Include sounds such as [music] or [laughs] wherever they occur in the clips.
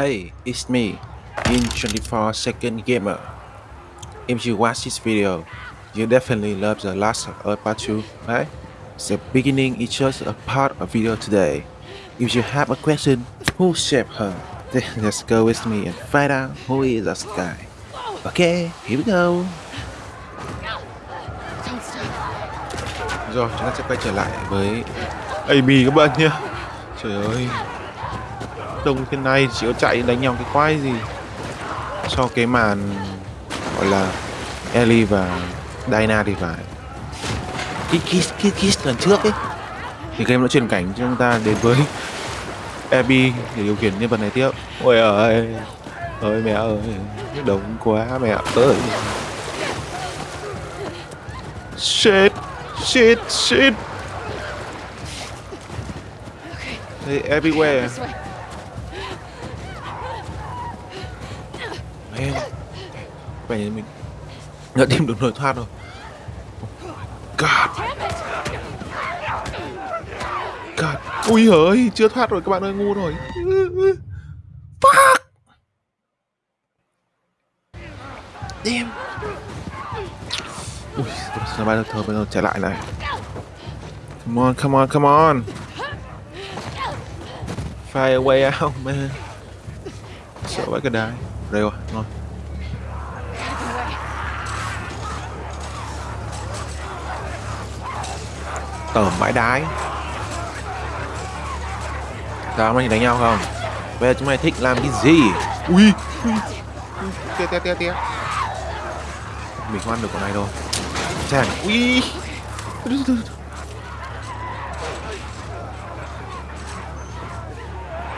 Hey, it's me, in 24 Second Gamer. If you watch this video, you definitely love the Last of Us Part 2, right? The beginning is just a part of video today. If you have a question, who shaped her? [laughs] Then let's go with me and find out who is this guy. Okay, here we go. Rồi, chúng ta sẽ quay trở lại với Amy các bạn nhé. Trời ơi, đông thế này chỉ có chạy đánh nhau cái quái gì. So cái màn gọi là Ellie và Diana thì phải. Cái kiss cái kiss lần trước ấy thì game đã truyền cảnh cho chúng ta đến với [laughs] Abby để điều khiển nhân vật này tiếp. Ôi ơi ơi mẹ ơi đông quá mẹ ơi. Shit shit shit. Hey, everywhere em way. Vậy mình. Đã tìm được lối thoát rồi. God. God. Ui ơi Chưa thoát rồi, các bạn ơi, ngu rồi. Fuck. Damn Ui Sao bay được thơ bây giờ trở lại này. Come on come on come on. Fire away way out, man. Sợ vãi cái đài. Đây rồi ngon. Tởm bãi đái. Sao mày đánh nhau không? Bây giờ chúng mày thích làm cái gì? Ui, tia tia tia tia. Mình không ăn được con này đâu. Chàng, ui.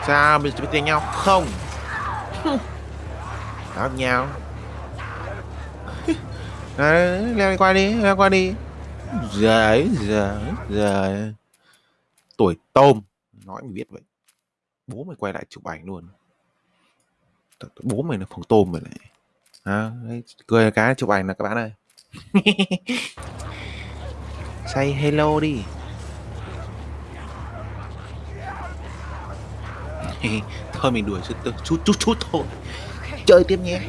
Sao, mình sẽ tiền đánh nhau? Không? [laughs] Đó nhau. Đấy, leo qua đi, leo qua đi. Giời, giời, giời. Tuổi tôm. Nói mày biết vậy. Bố mày quay lại chụp ảnh luôn. Bố mày là phòng tôm rồi này. À, đấy, Cười cái chụp ảnh là các bạn ơi. [laughs] Say hello đi. [laughs] Thôi mình đuổi chút chút chút chút thôi. Chơi tiếp nhé.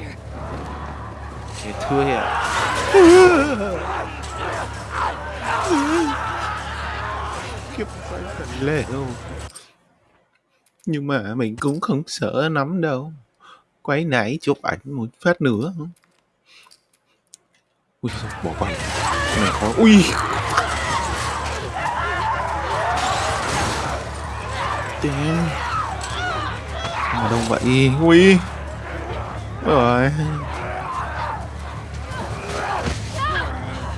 Thế thưa ạ. Kiếp phải lệ đâu Nhưng mà mình cũng không sợ lắm đâu. Quay nãy chụp ảnh một phát nữa. Ui bỏ qua này khó Ui. Damn Mà đông vậy? Ui rồi.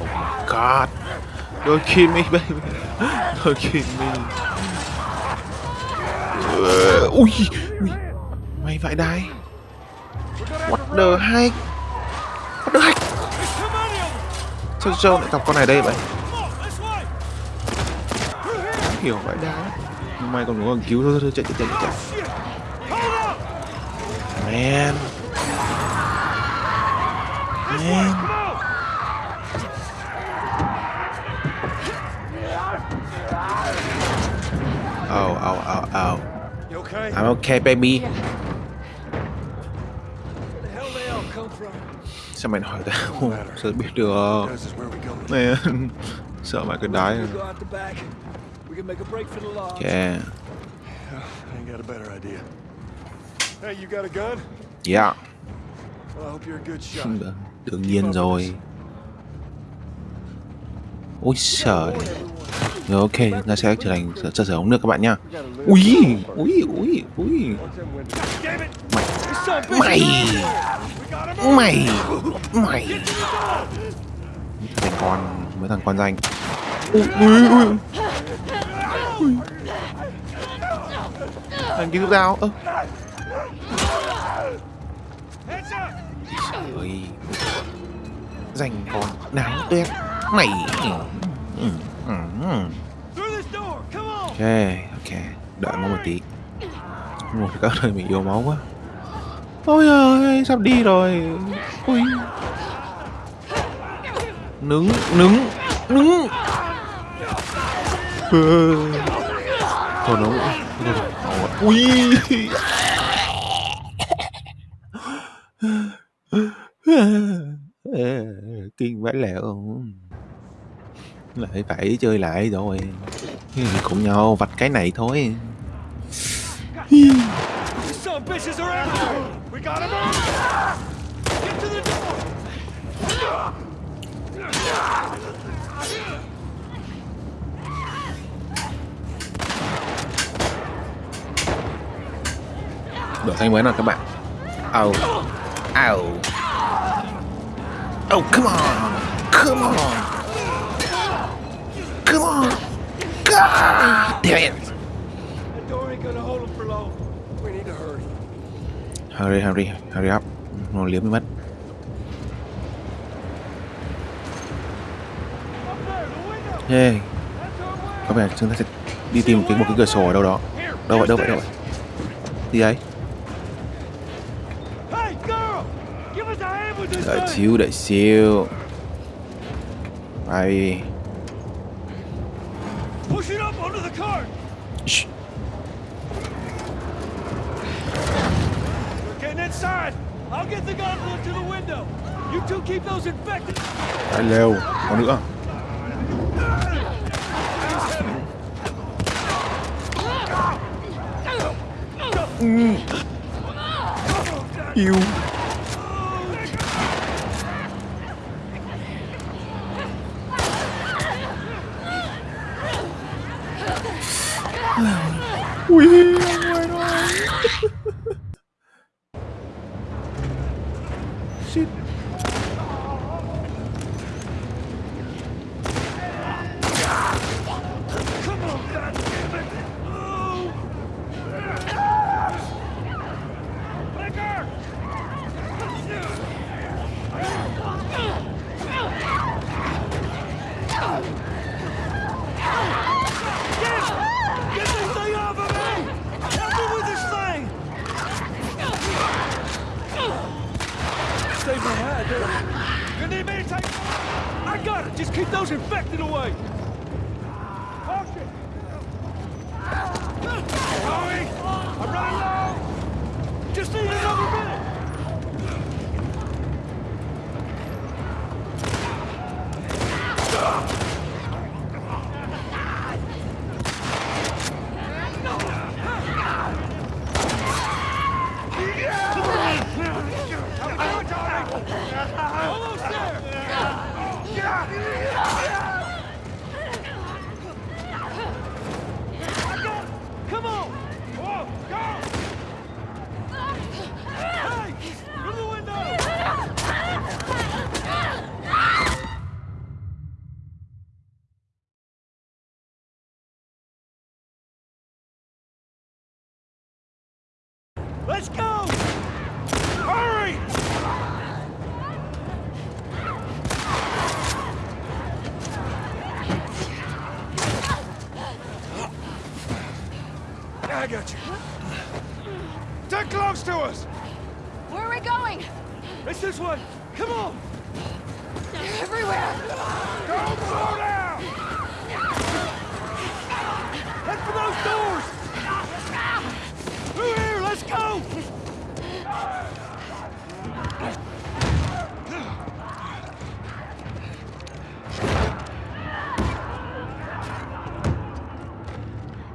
Oh my god. Don't kill me baby. Don't kill me. Ờ, Ui Ui. Mày vậy đây? What the heck? What the heck? Sao Joe lại gặp con này đây vậy? Không hiểu vậy đá Mày còn muốn cứu thôi thôi chạy chạy chạy chạy. Man. Man Oh, oh, oh, oh. You okay? I'm okay, baby. Where the hell they all come from? Sao mày hỏi tao? Sao biết được? This is where we go. Man, sợ mày cái đái We rồi. go out the back. We can make a break for the lodge. Yeah, [sighs] I got a better idea. Hey, you got a gun? yeah. Well, I hope you're a good shot. Đương nhiên rồi. Ôi trời. Rồi ok, ta sẽ trở thành sở sở ống nước các bạn nha, Ui, ui, ui, ui. Mày, mày, mày, mày. Thằng con, mấy thằng con danh. Ui, ui. Ui. Thằng kia giúp tao. Ơ. Hands up! Trời ơi Dành con đáng tuyết. Mày. Ok ok. Đợi nó một tí. Một các nơi mình yêu máu quá. Ôi ơi sắp đi rồi. Ui. Nứng nứng nứng. Thôi nó Ui. Kinh vãi lẻo lại phải chơi lại rồi. Cùng nhau vạch cái này thôi. Đổi sang mới nào các bạn. Oh ow oh come on. Come on. Come on. God damn it. Hurry. hurry hurry up. Nó liếm mất. Up yeah có vẻ chúng ta sẽ đi tìm cái một cái cửa sổ ở đâu đó. Đâu vậy đâu vậy đâu vậy? Gì đấy That's you, that's you. Bye. Push it up onto the car. Shh. We're getting inside. I'll get the gun to the window. You two keep those infected. Hello. What is that? You. Head. You need me to take... I got it! Just keep those infected away! Tommy! I'm running low! Just need another minute! Almost there! I got it! Come on! Whoa, go! Hey! Through the window! Let's go! Hurry! I got you. Get close to us! Where are we going? It's this way! Come on! They're everywhere. Don't slow down! Head for those doors! Through here, let's go!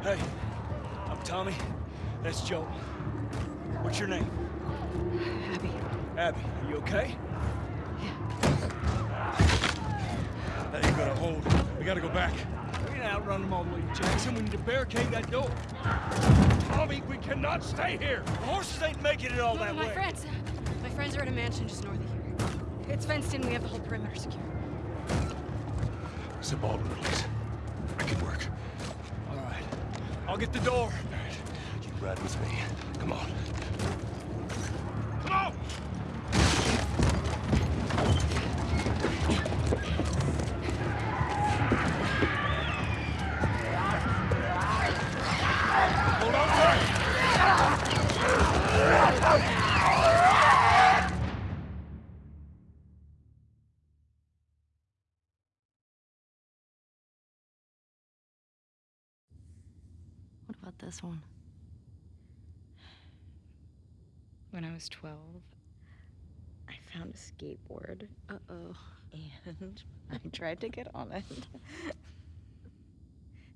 Hey, I'm Tommy. That's Joe. What's your name? Abby, Abby, are you okay? Yeah. That ain't gonna hold. We gotta go back. We can outrun them all the way to Jackson. We need to barricade that door. Tommy, we cannot stay here. The horses ain't making it all that my way. friends. Uh, my friends are at a mansion just north of here. It's fenced in. We have the whole perimeter secure. It's a Baldwin release. I can work. All right. I'll get the door. All right. You ride with me. Come on. About this one? When I was 12, I found a skateboard. Uh-oh. And [laughs] I tried to get on it.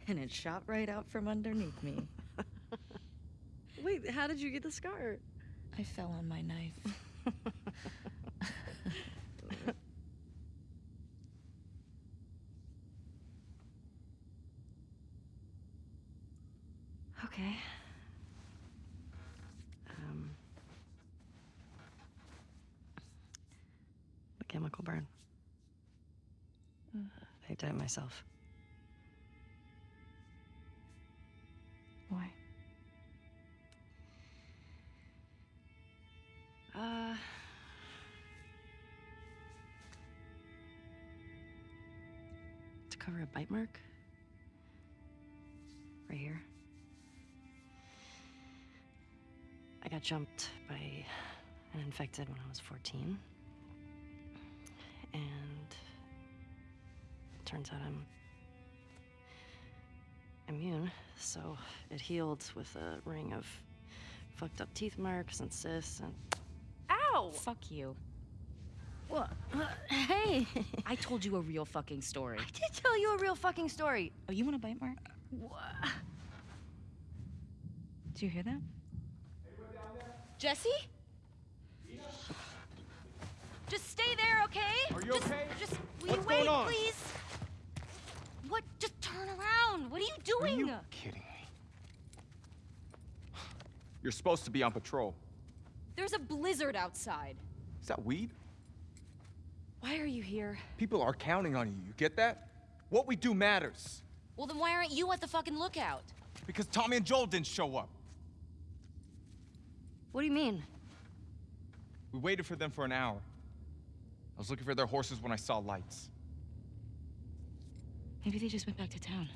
and it shot right out from underneath me. [laughs] Wait, how did you get the scar? I fell on my knife. [laughs] Okay. Um. The chemical burn. I did it myself. Why? Uh. To cover a bite mark. Right here. I got jumped by an infected when I was 14. Turns out I'm immune, so it healed with a ring of fucked up teeth marks and cysts and Ow! Fuck you. What? [laughs] Hey! I told you a real fucking story. I did tell you a real fucking story. Oh, you want a bite mark? What? Did you hear that? Jesse? Just stay there, okay? Are you just, okay? Just will What's you wait, going on? please? What? Just turn around. What are you doing? Are you kidding me? [sighs] You're supposed to be on patrol. There's a blizzard outside. Is that weed? Why are you here? People are counting on you. You get that? What we do matters. Well, then why aren't you at the fucking lookout? Because Tommy and Joel didn't show up. What do you mean? We waited for them for an hour. I was looking for their horses when I saw lights. Maybe they just went back to town.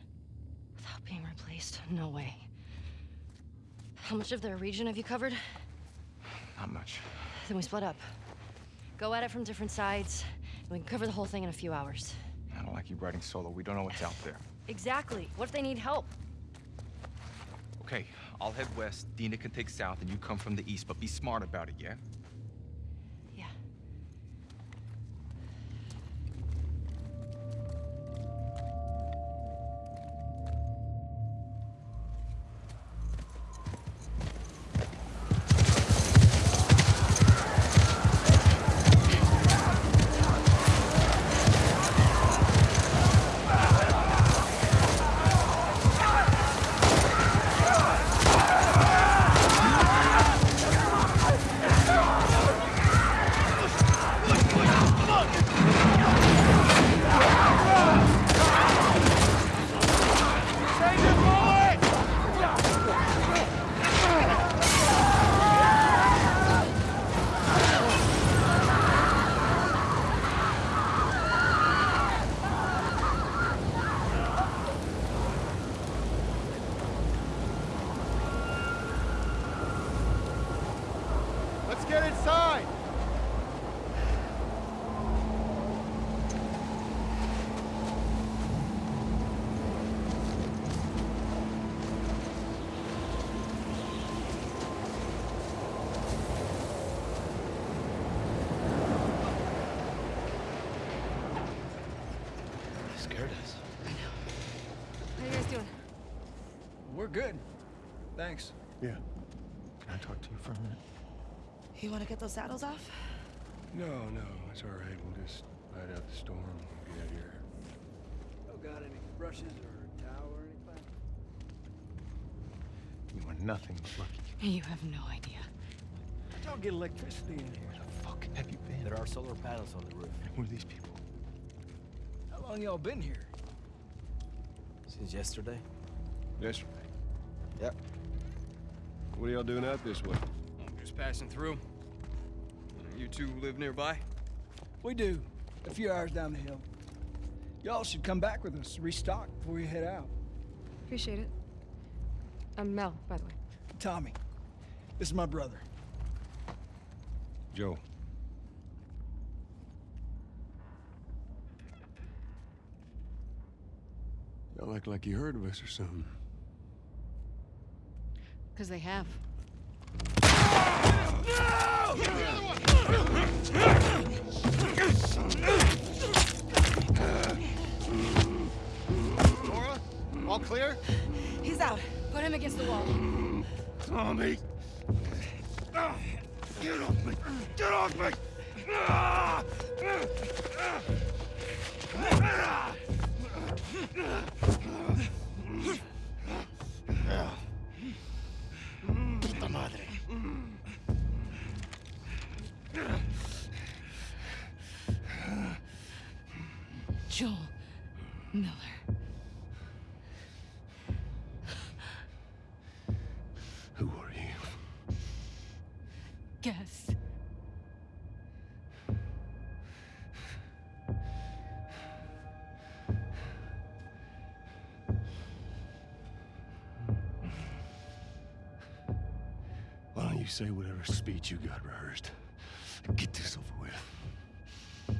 Without being replaced? No way. How much of their region have you covered? Not much. Then we split up. Go at it from different sides, and we can cover the whole thing in a few hours. I don't like you riding solo. We don't know what's out there. Exactly. What if they need help? Okay, I'll head west. Dina can take south, and you come from the east. But be smart about it, yeah? Yeah. Thanks. Yeah. Can I talk to you for a minute? You want to get those saddles off? No, no, it's all right. We'll just ride out the storm and get out of here. Oh, got any brushes or towel or anything? You are nothing but lucky. You have no idea. Don't get electricity in here. Where the fuck have you been? There are solar panels on the roof. Who are these people? How long y'all been here? Since yesterday? Yesterday. Yep. What are y'all doing out this way? I'm just passing through. You two live nearby? We do. A few hours down the hill. Y'all should come back with us, restock before you head out. Appreciate it. I'm Mel, by the way. Tommy, this is my brother. Joe. Y'all act like you heard of us or something. Because they have. No! Laura, all clear? He's out. Put him against the wall. Tommy! Ah, Get off me! Get off me! Ah! Say whatever speech you got rehearsed? Get this over with.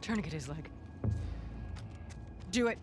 Tourniquet his leg. Do it.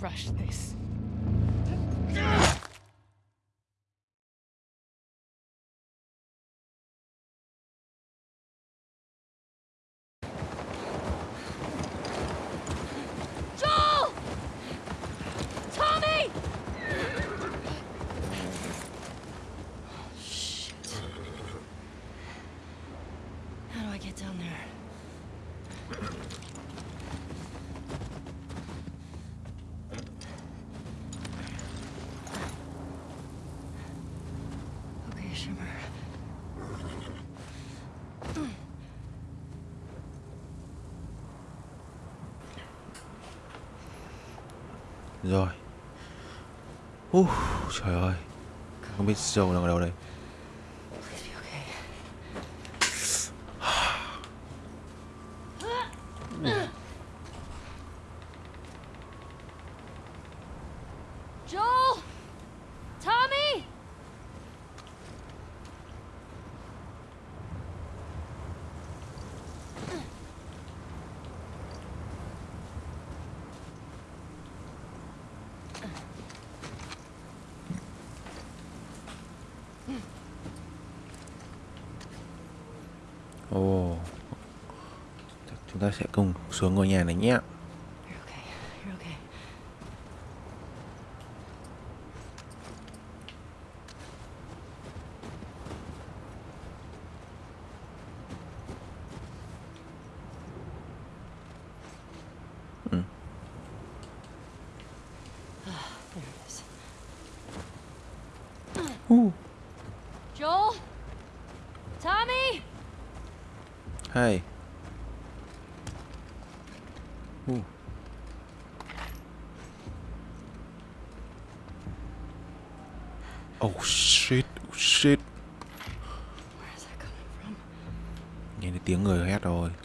Rush this. Rồi. Uh, Trời ơi. Không biết dầu đang ở đâu đây Please be okay. Joel! Tommy! Ồ Chắc Chúng ta sẽ cùng xuống ngôi nhà này nhé Ooh.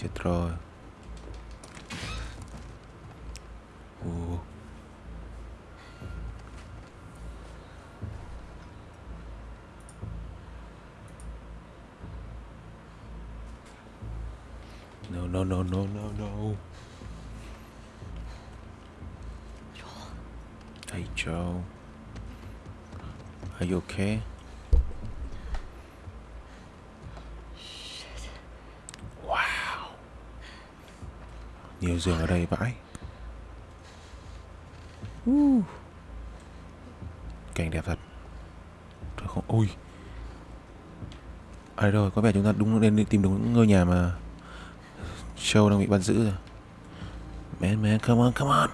이제 들어요 giường ở đây vãi. Uh. Cảnh đẹp thật. Trời không. Ui. À rồi, có vẻ chúng ta đúng nên tìm đúng ngôi nhà mà Show đang bị bắt giữ rồi. Man, man, come on, come on.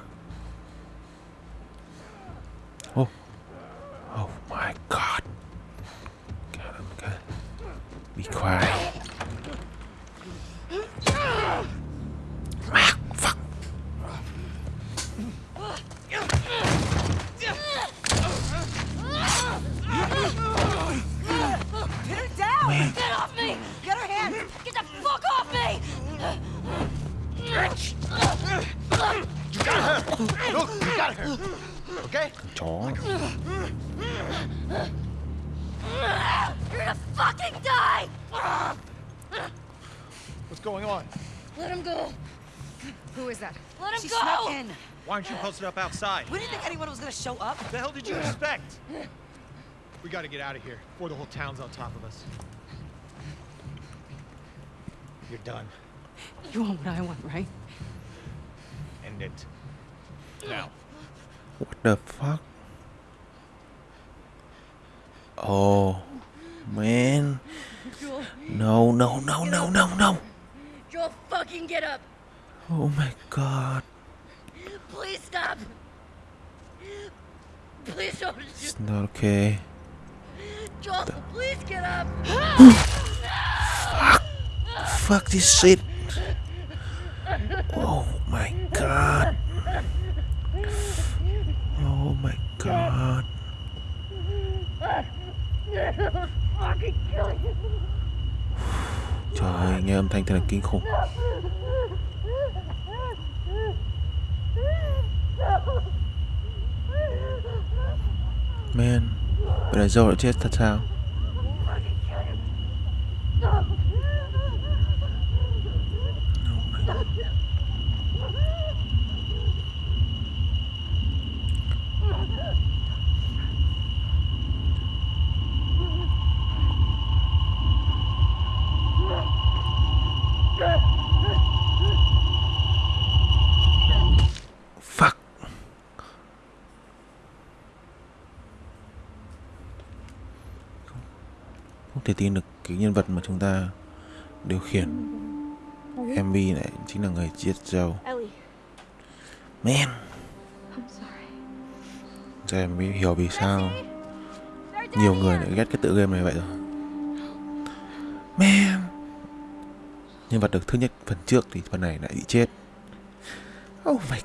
Get out of here before the whole town's on top of us. You're done. You want what I want, right? End it. Now. What the fuck? Oh, man. Joel, No, no, no, no, no, no. Joel, fucking get up! Oh my god. Please stop! Please don't! It's not okay. Joel, please get up! [gasps] Fuck this shit. Oh my god. Oh my god. [sighs] fucking kill you! Trời ơi, nghe âm thanh thật là kinh khủng. Man, vậy là Joe đã chết thật sao? Fuck. Không thể tin được cái nhân vật mà chúng ta điều khiển MV này chính là người giết. Ellie, Man, giờ em mới hiểu vì sao nhiều người lại ghét cái tựa game này vậy rồi. Man, nhân vật được thứ nhất phần trước thì phần này lại bị chết. Oh my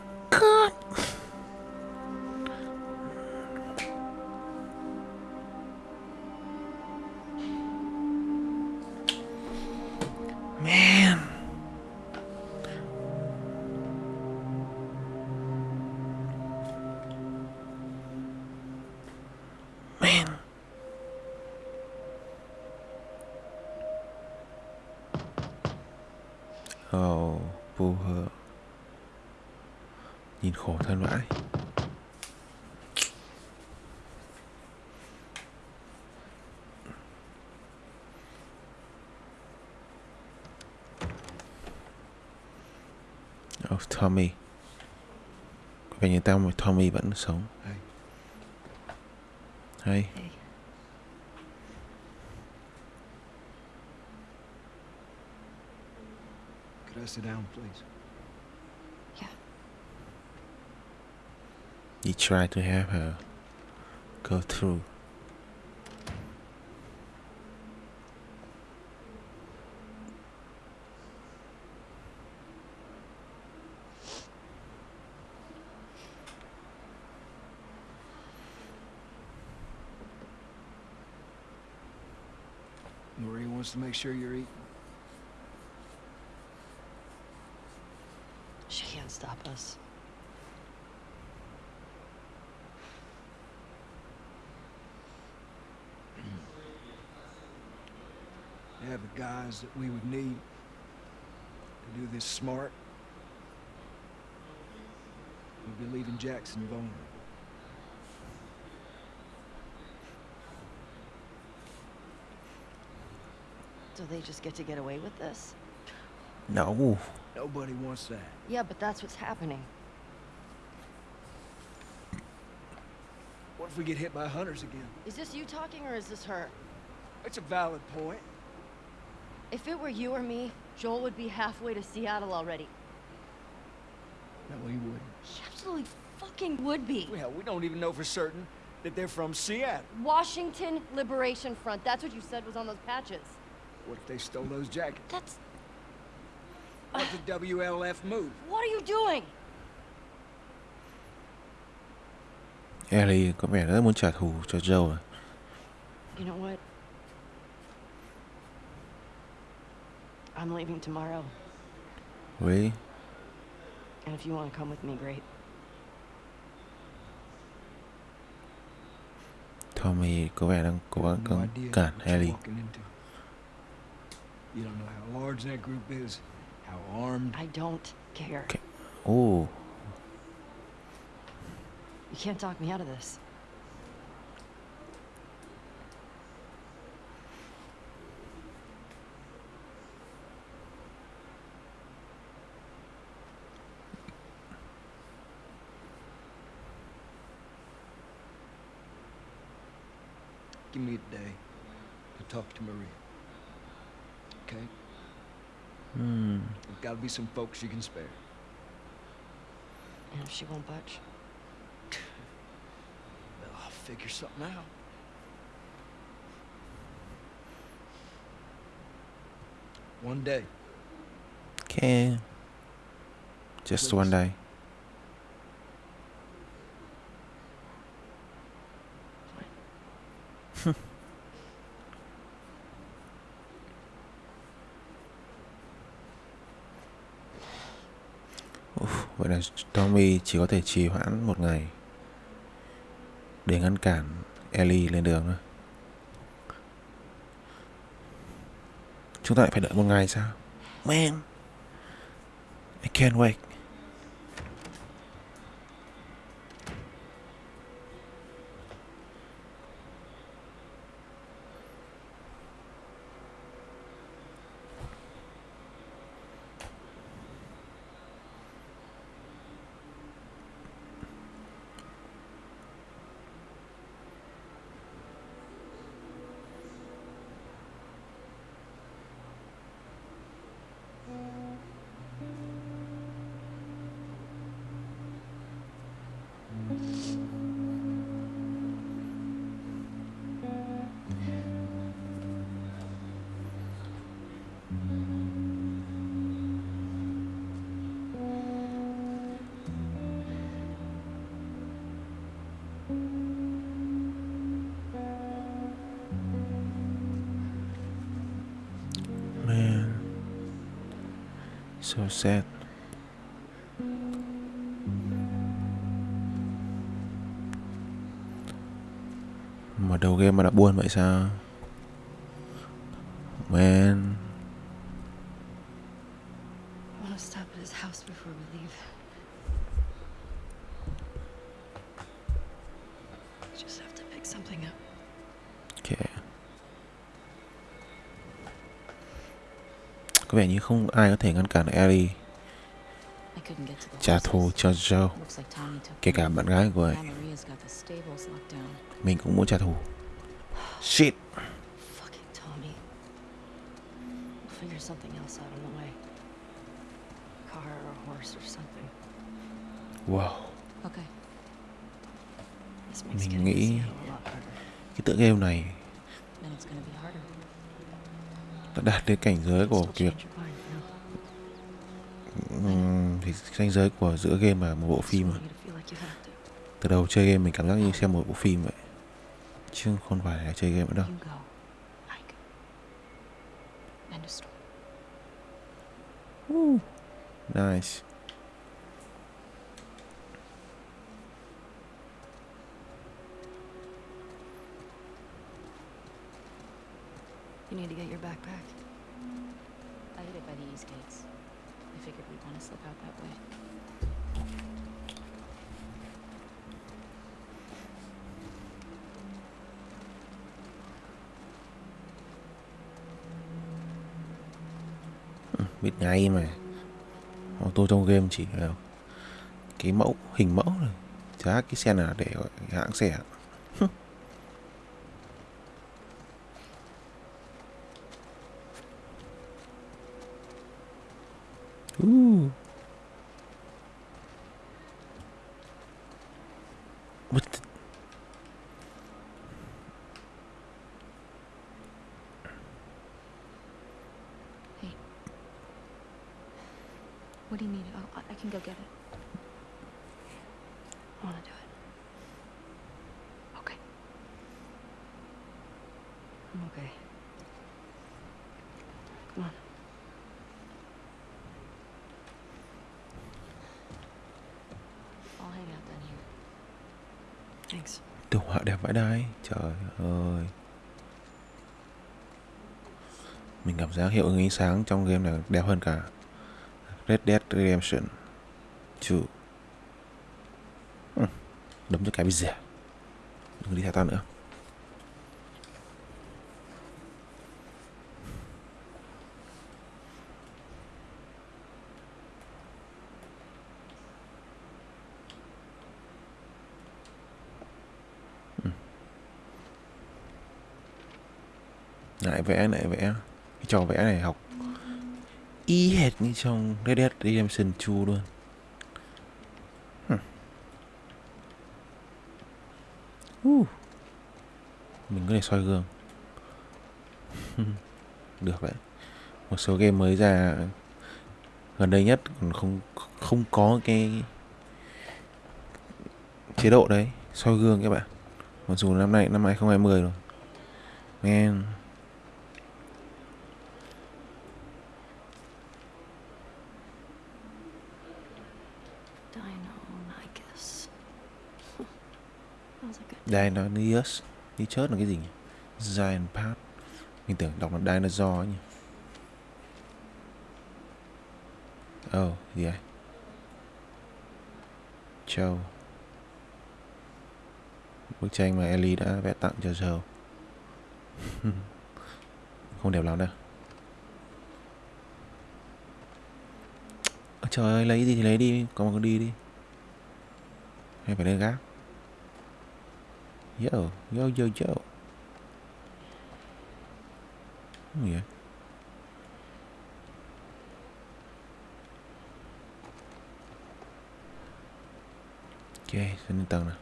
Tommy vẫn sống. Could I sit down, please? You try to have her go through. To make sure you're eating. She can't stop us. You have the guys that we would need to do this smart. We'll be leaving Jackson vulnerable. Do they just get to get away with this? No. Nobody wants that. Yeah, but that's what's happening. What if we get hit by hunters again? Is this you talking or is this her? It's a valid point. If it were you or me, Joel would be halfway to Seattle already. No, he wouldn't. He absolutely fucking would be. Well, we don't even know for certain that they're from Seattle. Washington Liberation Front. That's what you said was on those patches. What if they stole those jackets? That's... What's the WLF move? What are you doing? Ellie có vẻ rất muốn trả thù cho Joe à. You know what? I'm leaving tomorrow. Really? And if you want to come with me, great. Tommy có vẻ đang cố gắng No cứng cản Ellie. Walking into. You don't know how large that group is, how armed. I don't care. Okay. Oh, You can't talk me out of this. Give me a day to talk to Maria. Okay? hmm. There's gotta be some folks you can spare. And if she won't budge, Well, I'll figure something out. One day. Okay. Just one day. Vậy là Tommy chỉ có thể trì hoãn một ngày để ngăn cản Ellie lên đường thôi. Chúng ta lại phải đợi một ngày sao? Man, I can't wait. So sad. Mà đầu game mà đã buồn vậy sao? Thể ngăn cản Ellie trả thù cho Joe. Kể cả bạn gái của ấy. Mình cũng muốn trả thù. Shit. Wow. Mình nghĩ cái tựa game này đã đạt đến cảnh giới của việc ừm, thì ranh giới của giữa game và một bộ phim to. Từ đầu chơi game mình cảm giác như xem một bộ phim vậy. Chứ không phải là chơi game nữa đâu. Story. Nice. You need to get your backpack. I hid it by the east gates. Figured we'd want to slip out that way. Ừ, biết ngay mà. Ô tô trong game chỉ là cái mẫu, hình mẫu rồi. giá cái xe nào để gọi cái hãng xe. Ooh. Thanks. Đồ họa đẹp vãi đai, Trời ơi Mình cảm giác hiệu ứng ánh sáng trong game này đẹp hơn cả Red Dead Redemption 2. Ừ, đấm cho cái bây giờ Đừng đi theo tao nữa lại vẽ lại vẽ cái trò vẽ này học. Y hệt như trong Red Dead Redemption 2 luôn. Hm. Uh. mình có thể soi gương. [laughs] Được đấy. Một số game mới ra gần đây nhất còn không không có cái chế độ đấy. Soi gương các bạn. Mặc dù năm nay, năm 2020 rồi. Man. Dinosaurus it Đi chớt là cái gì nhỉ? Giant Path. Mình tưởng đọc là Dinosaur ấy nhỉ? Oh, gì vậy? Châu. Bức tranh mà Ellie đã vẽ tặng cho Joe [laughs] Không đẹp lắm đâu. Trời ơi, lấy gì thì lấy đi. Có mà cứ đi đi. Hay phải lên gác. Yo, yo, yo, yo. Oh yeah. Okay, Ok, xin lên tầng nào.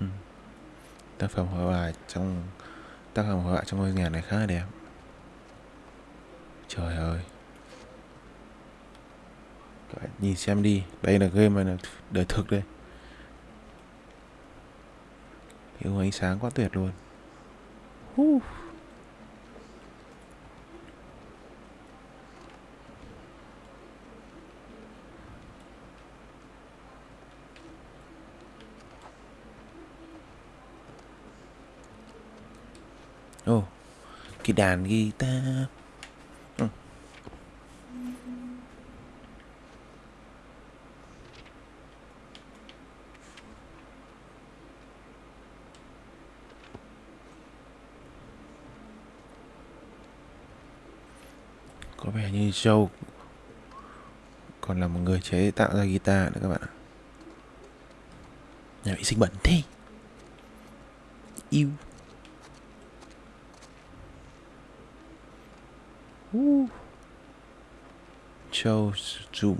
[laughs] tác phẩm hội họa trong tác phẩm hội họa trong ngôi nhà này khá là đẹp. Trời ơi. Nhìn xem đi. Đây là game này là đời thực đây. Hiệu ánh sáng quá tuyệt luôn. Uh. Ồ, oh, cái đàn guitar. Có Joe còn là một người chế tạo ra guitar nữa các bạn ạ. Nhà vệ sinh bẩn thế. Yêu. Uh. Joe zoom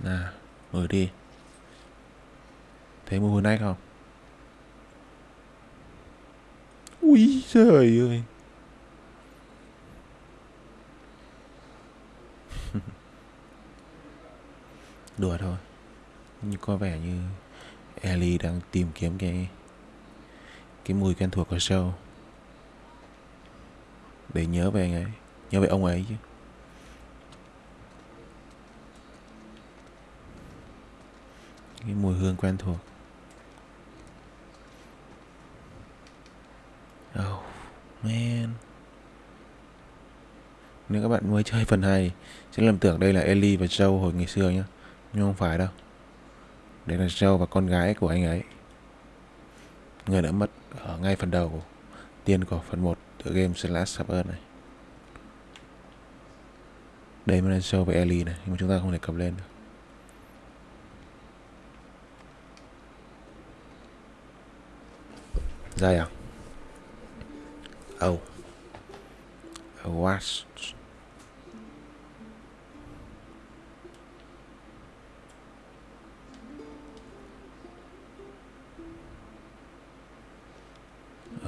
nào, mở đi. Thấy mùi hồi nách không? Ui trời ơi. [laughs] Đùa thôi. Nhưng có vẻ như Ellie đang tìm kiếm cái Cái mùi quen thuộc của show. Để nhớ về anh ấy, Nhớ về ông ấy chứ. Cái mùi hương quen thuộc. Oh man. Nếu các bạn mới chơi phần 2 Sẽ lầm tưởng đây là Ellie và Joe hồi ngày xưa nhá. Nhưng không phải đâu. Đây là Joe và con gái của anh ấy. Người đã mất ở ngay phần đầu. Tiên của phần 1 Tựa game Slash Suburb này. Đây mới là Joe và Ellie này, Nhưng mà chúng ta không thể cầm lên được. Dài à? Oh. A wasp.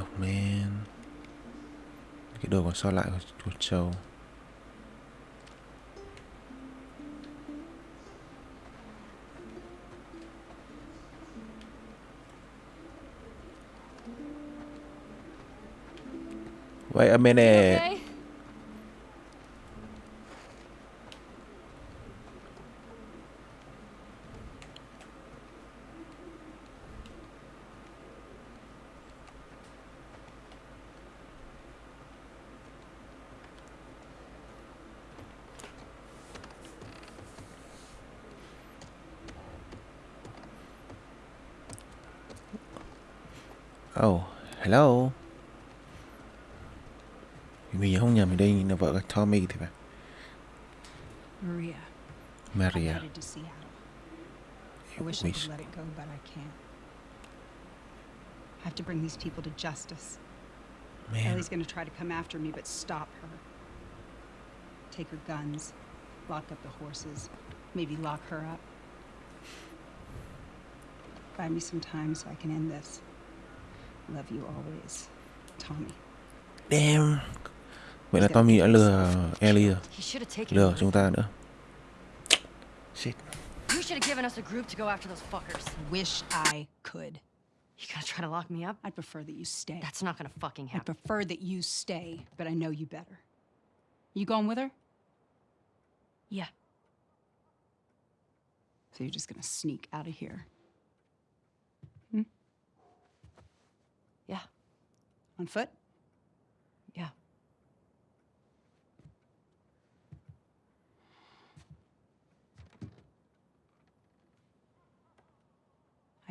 Oh man. Cái đồ còn so lại của, của châu. Wait a minute. Okay? Oh, hello. Mình nhớ không nhầm thì đây là vợ của Tommy thì phải. Maria. Maria. I'm headed to Seattle. I wish I We could sh- let it but I have to bring these people to justice. Man, Ellie's gonna try to come after me, but stop her. Take her guns, lock up the horses, maybe lock her up. Buy me some time so I can end this. Love you always, Tommy. damn. Vậy là Tommy đã lừa Ellie rồi. He should have taken Lừa chúng ta nữa. You should have given us a group to go after those fuckers. Wish I could. You gonna try to lock me up? I'd prefer that you stay. That's not gonna fucking happen. I prefer that you stay, but I know you better. You going with her? Yeah. So you're just gonna sneak out of here? Hmm? Yeah. On foot? Yeah.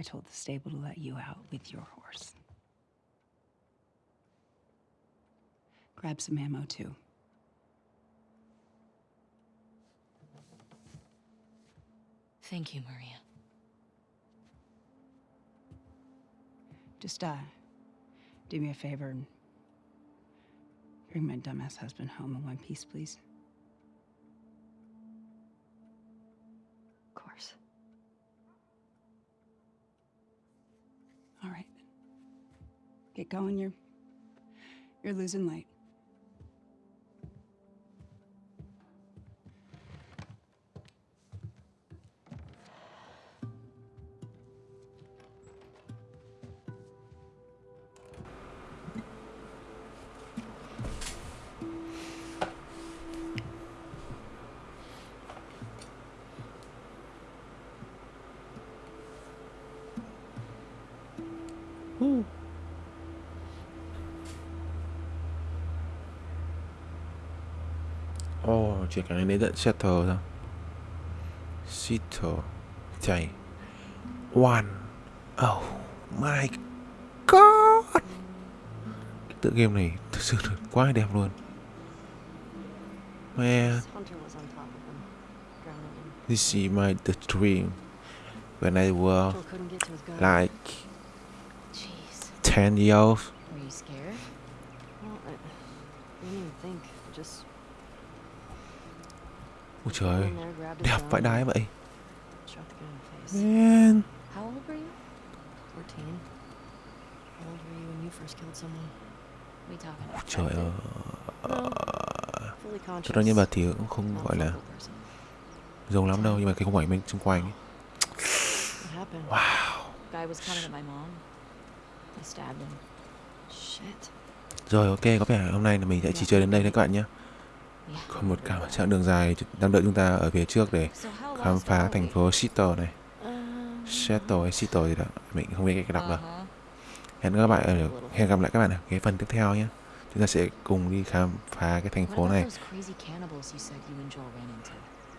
I told the stable to let you out with your horse. Grab some ammo too. Thank you, Maria. Just uh do me a favor and bring my dumbass husband home in one piece, please. Get going. You're you're losing light. Chuyển chuyện cái này đến tận Seattle ra Seattle. Chạy. One. Oh my god. Cái tựa game này thực sự quá đẹp luôn. mẹ this is my the dream. When I was like 10 years old. Were you scared? Well, I, I didn't even think. I just Ôi trời đẹp vãi đái vậy. Man. How old were you? 14. How old were you when you first killed someone? We talking? Ôi trời ơi. Cho đó nhân vật thì cũng không gọi là giống lắm đâu nhưng mà cái khung ảnh bên xung quanh ấy. Wow. Guy was coming at my mom. I stabbed him. Shit. Rồi ok, có vẻ hôm nay là mình sẽ chỉ chơi đến đây thôi các bạn nhé. Còn một cả chặng đường dài đang đợi chúng ta ở phía trước để khám phá thành phố Seattle này. Um, Seattle hay Seattle gì đó, mình không biết cách đọc đâu. Uh-huh. Hẹn các bạn ở hẹn gặp lại các bạn ở cái phần tiếp theo nhé. Chúng ta sẽ cùng đi khám phá cái thành phố này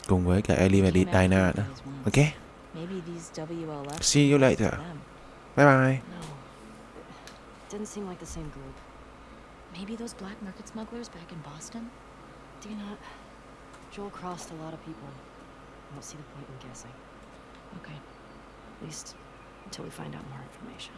cùng với cả Ellie và Dina nữa. Ok, See you later. bye bye. Didn't seem like the same group. Maybe those black market smugglers back in Boston? Dina, Joel crossed a lot of people. I don't see the point in guessing. Okay. At least until we find out more information.